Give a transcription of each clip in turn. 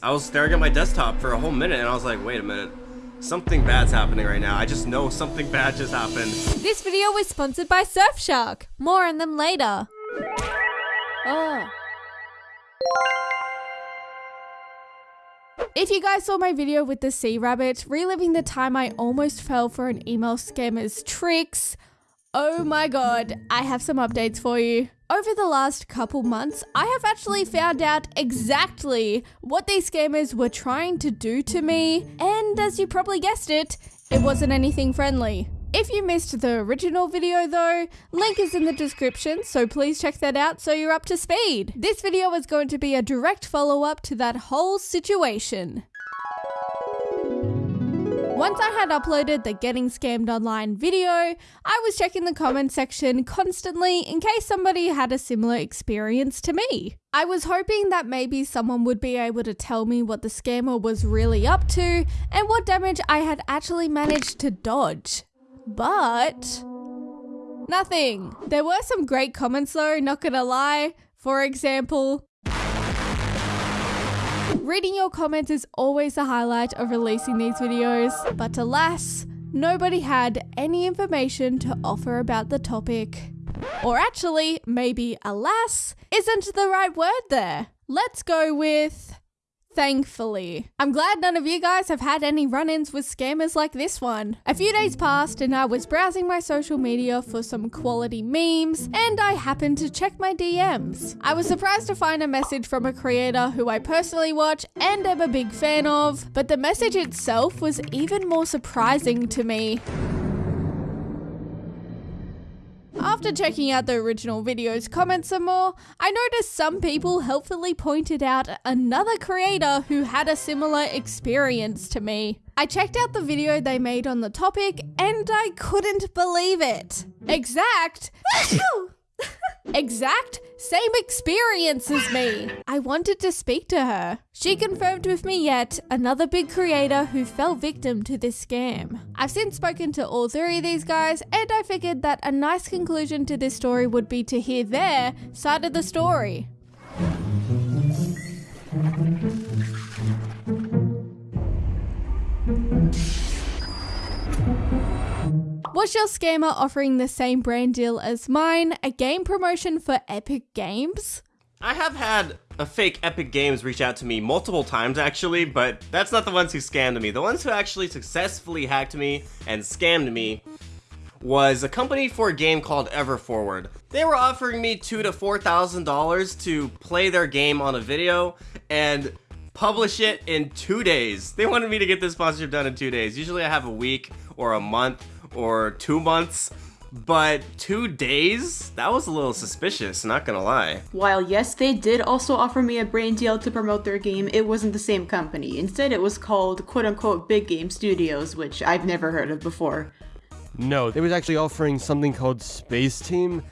I was staring at my desktop for a whole minute and I was like, wait a minute. Something bad's happening right now. I just know something bad just happened. This video was sponsored by Surfshark. More on them later. Oh. If you guys saw my video with the sea rabbit, reliving the time I almost fell for an email scammer's tricks, oh my god, I have some updates for you. Over the last couple months, I have actually found out exactly what these scammers were trying to do to me, and as you probably guessed it, it wasn't anything friendly. If you missed the original video though, link is in the description, so please check that out so you're up to speed. This video is going to be a direct follow up to that whole situation. Once I had uploaded the Getting Scammed Online video, I was checking the comment section constantly in case somebody had a similar experience to me. I was hoping that maybe someone would be able to tell me what the scammer was really up to and what damage I had actually managed to dodge. But nothing. There were some great comments though, not gonna lie. For example, Reading your comments is always the highlight of releasing these videos, but alas, nobody had any information to offer about the topic. Or actually, maybe alas isn't the right word there. Let's go with thankfully. I'm glad none of you guys have had any run ins with scammers like this one. A few days passed and I was browsing my social media for some quality memes, and I happened to check my DMs. I was surprised to find a message from a creator who I personally watch and am a big fan of, but the message itself was even more surprising to me. After checking out the original video's comments some more, I noticed some people helpfully pointed out another creator who had a similar experience to me. I checked out the video they made on the topic and I couldn't believe it. Exact. exact same experience as me. I wanted to speak to her. She confirmed with me yet another big creator who fell victim to this scam. I've since spoken to all three of these guys and I figured that a nice conclusion to this story would be to hear their side of the story. Was your scammer offering the same brand deal as mine, a game promotion for Epic Games? I have had a fake Epic Games reach out to me multiple times actually, but that's not the ones who scammed me. The ones who actually successfully hacked me and scammed me was a company for a game called EverForward. They were offering me two to four thousand dollars to play their game on a video and publish it in two days. They wanted me to get this sponsorship done in two days. Usually I have a week or a month or two months. But two days? That was a little suspicious, not gonna lie. While yes, they did also offer me a brand deal to promote their game, it wasn't the same company. Instead, it was called quote unquote Big Game Studios, which I've never heard of before. No, they was actually offering something called Space Team.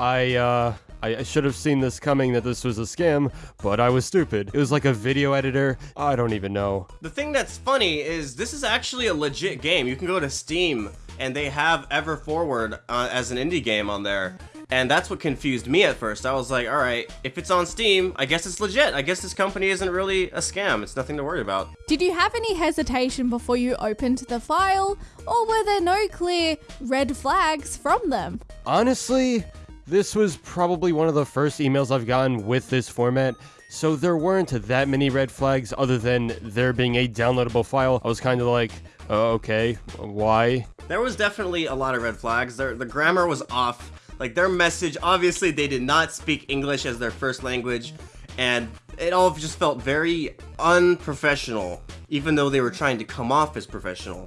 I, uh, I, I should have seen this coming that this was a scam, but I was stupid. It was like a video editor. I don't even know. The thing that's funny is this is actually a legit game. You can go to Steam and they have EverForward uh, as an indie game on there. And that's what confused me at first. I was like, alright, if it's on Steam, I guess it's legit. I guess this company isn't really a scam. It's nothing to worry about. Did you have any hesitation before you opened the file, or were there no clear red flags from them? Honestly, this was probably one of the first emails I've gotten with this format. So there weren't that many red flags other than there being a downloadable file. I was kind of like, oh, okay, why? There was definitely a lot of red flags. Their, the grammar was off. Like their message, obviously they did not speak English as their first language, and it all just felt very unprofessional, even though they were trying to come off as professional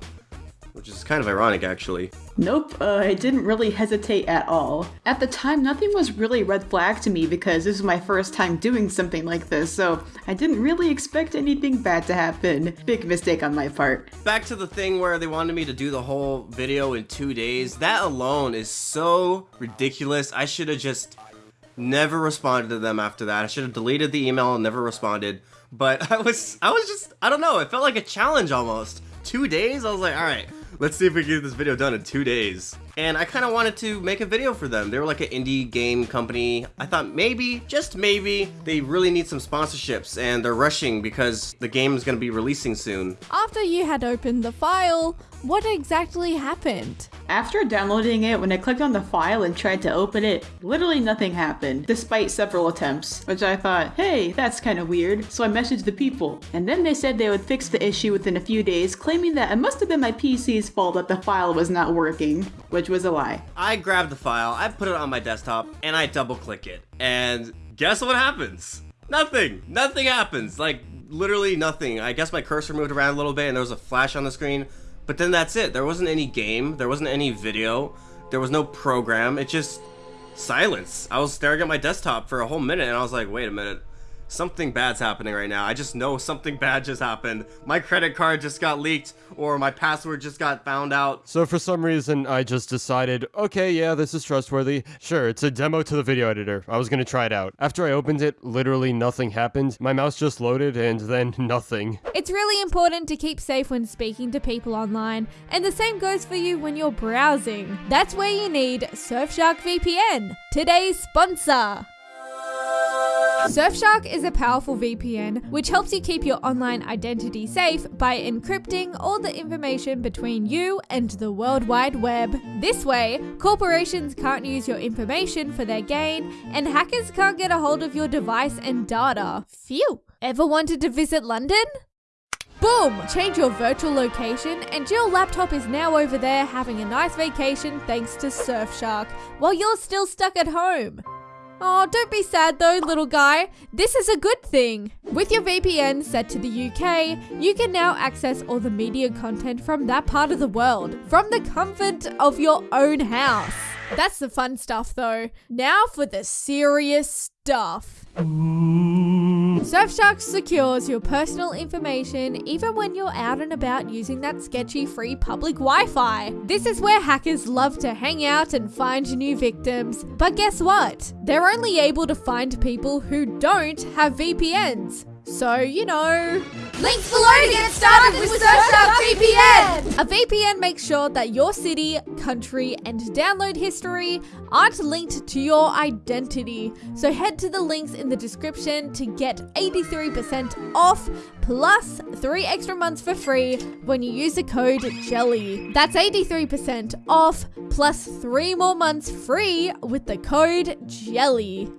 which is kind of ironic actually. Nope, uh, I didn't really hesitate at all. At the time, nothing was really red flag to me because this was my first time doing something like this, so I didn't really expect anything bad to happen. Big mistake on my part. Back to the thing where they wanted me to do the whole video in two days, that alone is so ridiculous. I should have just never responded to them after that. I should have deleted the email and never responded. But I was, I was just, I don't know, it felt like a challenge almost. Two days? I was like, alright, Let's see if we can get this video done in two days. and I kind of wanted to make a video for them. They were like an indie game company. I thought maybe, just maybe, they really need some sponsorships and they're rushing because the game is going to be releasing soon. After you had opened the file, what exactly happened? After downloading it, when I clicked on the file and tried to open it, literally nothing happened, despite several attempts, which I thought, hey, that's kind of weird, so I messaged the people. And then they said they would fix the issue within a few days, claiming that it must have been my PC's fault that the file was not working, which was a lie. I grabbed the file, I put it on my desktop, and I double click it. And guess what happens? Nothing! Nothing happens! Like, literally nothing. I guess my cursor moved around a little bit and there was a flash on the screen, but then that's it. There wasn't any game, there wasn't any video, there was no program. It just silence. I was staring at my desktop for a whole minute and I was like, wait a minute. Something bad's happening right now. I just know something bad just happened. My credit card just got leaked or my password just got found out. So for some reason, I just decided, okay, yeah, this is trustworthy. Sure, it's a demo to the video editor. I was gonna try it out. After I opened it, literally nothing happened. My mouse just loaded and then nothing. It's really important to keep safe when speaking to people online, and the same goes for you when you're browsing. That's where you need Surfshark VPN, today's sponsor. Surfshark is a powerful VPN which helps you keep your online identity safe by encrypting all the information between you and the World Wide Web. This way, corporations can't use your information for their gain, and hackers can't get a hold of your device and data. Phew! Ever wanted to visit London? Boom! Change your virtual location, and your laptop is now over there having a nice vacation thanks to Surfshark, while you're still stuck at home. Oh, don't be sad though, little guy. This is a good thing. With your VPN set to the UK, you can now access all the media content from that part of the world, from the comfort of your own house. That's the fun stuff though. Now for the serious stuff. Surfshark secures your personal information even when you're out and about using that sketchy free public Wi Fi. This is where hackers love to hang out and find new victims. But guess what? They're only able to find people who don't have VPNs. So, you know. Links below to get started with Surfshark VPN! A VPN makes sure that your city, country, and download history aren't linked to your identity. So head to the links in the description to get 83% off plus 3 extra months for free when you use the code JELLY. That's 83% off plus 3 more months free with the code JELLY.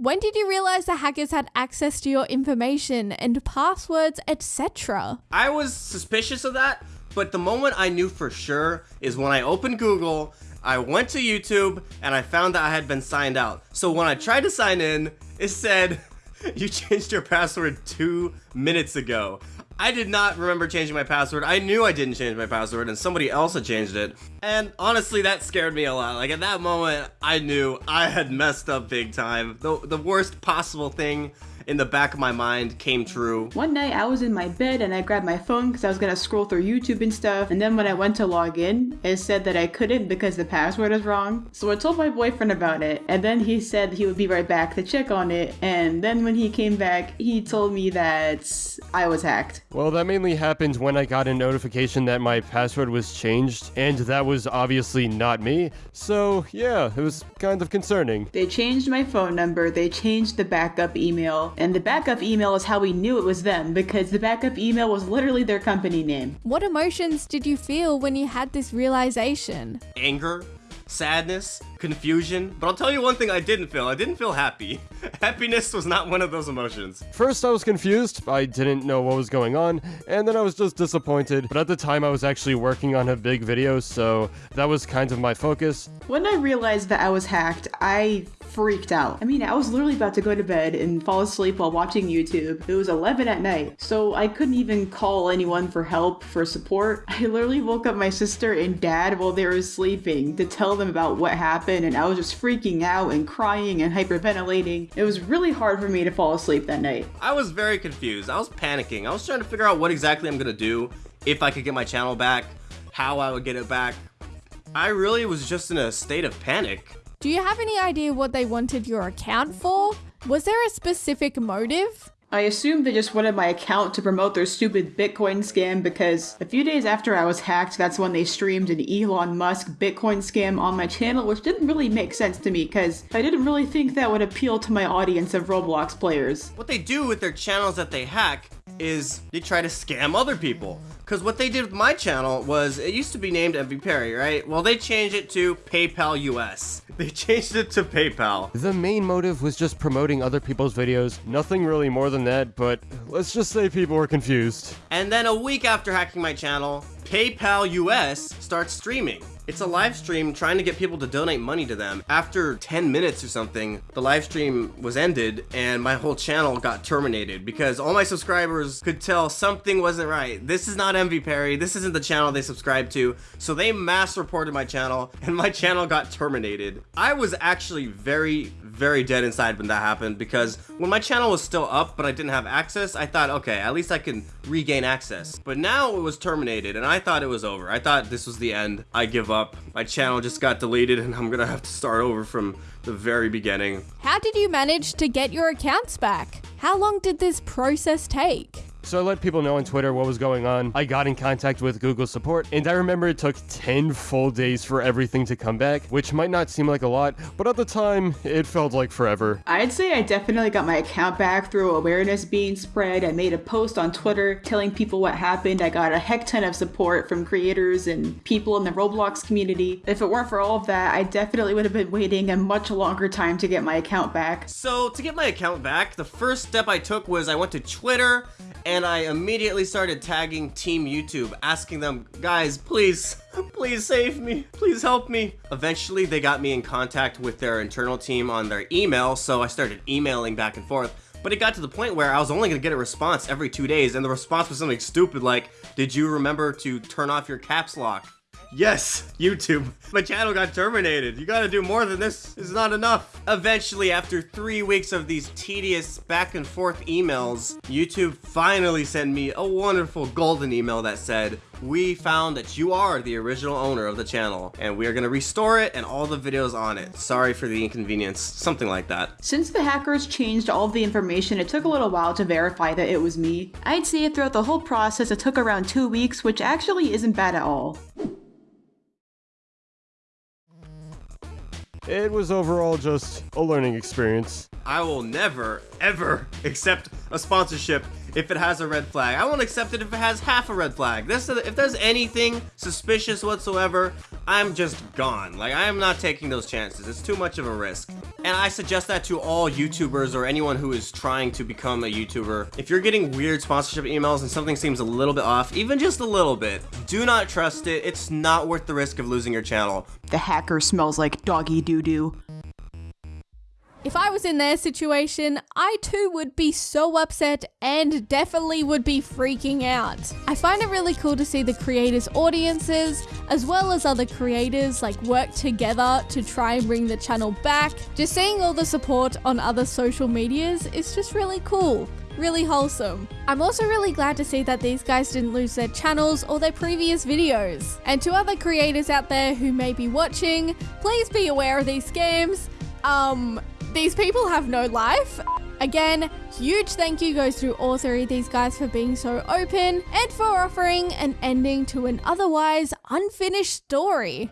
When did you realize the hackers had access to your information and passwords, etc.? I was suspicious of that, but the moment I knew for sure is when I opened Google, I went to YouTube, and I found that I had been signed out. So when I tried to sign in, it said, you changed your password two minutes ago. I did not remember changing my password. I knew I didn't change my password and somebody else had changed it. And honestly, that scared me a lot. Like at that moment, I knew I had messed up big time. The, the worst possible thing in the back of my mind came true. One night I was in my bed and I grabbed my phone because I was gonna scroll through YouTube and stuff. And then when I went to log in, it said that I couldn't because the password is wrong. So I told my boyfriend about it. And then he said he would be right back to check on it. And then when he came back, he told me that I was hacked. Well, that mainly happened when I got a notification that my password was changed, and that was obviously not me. So, yeah, it was kind of concerning. They changed my phone number, they changed the backup email, and the backup email is how we knew it was them because the backup email was literally their company name. What emotions did you feel when you had this realization? Anger, sadness, confusion. But I'll tell you one thing I didn't feel. I didn't feel happy. Happiness was not one of those emotions. First, I was confused. I didn't know what was going on, and then I was just disappointed. But at the time, I was actually working on a big video, so that was kind of my focus. When I realized that I was hacked, I freaked out. I mean, I was literally about to go to bed and fall asleep while watching YouTube. It was 11 at night, so I couldn't even call anyone for help, for support. I literally woke up my sister and dad while they were sleeping to tell them about what happened, and I was just freaking out and crying and hyperventilating. It was really hard for me to fall asleep that night. I was very confused. I was panicking. I was trying to figure out what exactly I'm gonna do if I could get my channel back, how I would get it back. I really was just in a state of panic. Do you have any idea what they wanted your account for? Was there a specific motive? I assume they just wanted my account to promote their stupid Bitcoin scam because a few days after I was hacked, that's when they streamed an Elon Musk Bitcoin scam on my channel, which didn't really make sense to me because I didn't really think that would appeal to my audience of Roblox players. What they do with their channels that they hack is they try to scam other people. Because what they did with my channel was, it used to be named MV Perry, right? Well, they changed it to PayPal US. They changed it to PayPal. The main motive was just promoting other people's videos, nothing really more than that, but let's just say people were confused. And then a week after hacking my channel, PayPal US starts streaming. It's a live stream trying to get people to donate money to them. After 10 minutes or something, the live stream was ended and my whole channel got terminated because all my subscribers could tell something wasn't right. This is not MV Perry. This isn't the channel they subscribe to. So they mass reported my channel and my channel got terminated. I was actually very, very dead inside when that happened because when my channel was still up but I didn't have access, I thought, okay, at least I can regain access. But now it was terminated and I thought it was over. I thought this was the end. I give up. My channel just got deleted and I'm gonna have to start over from the very beginning. How did you manage to get your accounts back? How long did this process take? So I let people know on Twitter what was going on. I got in contact with Google support, and I remember it took 10 full days for everything to come back, which might not seem like a lot, but at the time, it felt like forever. I'd say I definitely got my account back through awareness being spread. I made a post on Twitter telling people what happened. I got a heck ton of support from creators and people in the Roblox community. If it weren't for all of that, I definitely would have been waiting a much longer time to get my account back. So to get my account back, the first step I took was I went to Twitter and I immediately started tagging Team YouTube, asking them, guys, please, please save me, please help me. Eventually, they got me in contact with their internal team on their email, so I started emailing back and forth. But it got to the point where I was only gonna get a response every two days, and the response was something stupid like, did you remember to turn off your caps lock? Yes, YouTube. My channel got terminated. You gotta do more than this. It's not enough. Eventually, after three weeks of these tedious back and forth emails, YouTube finally sent me a wonderful golden email that said, we found that you are the original owner of the channel, and we are gonna restore it and all the videos on it. Sorry for the inconvenience. Something like that. Since the hackers changed all of the information, it took a little while to verify that it was me. I'd say throughout the whole process, it took around two weeks, which actually isn't bad at all. It was overall just a learning experience. I will never, ever accept a sponsorship if it has a red flag. I won't accept it if it has half a red flag. This, if there's anything suspicious whatsoever, I'm just gone. Like, I am not taking those chances. It's too much of a risk. And I suggest that to all YouTubers or anyone who is trying to become a YouTuber. If you're getting weird sponsorship emails and something seems a little bit off, even just a little bit, do not trust it. It's not worth the risk of losing your channel. The hacker smells like doggy doo-doo. If I was in their situation, I too would be so upset and definitely would be freaking out. I find it really cool to see the creators' audiences, as well as other creators, like work together to try and bring the channel back. Just seeing all the support on other social medias is just really cool really wholesome. I'm also really glad to see that these guys didn't lose their channels or their previous videos. And to other creators out there who may be watching, please be aware of these scams. Um, these people have no life. Again, huge thank you goes to all three of these guys for being so open and for offering an ending to an otherwise unfinished story.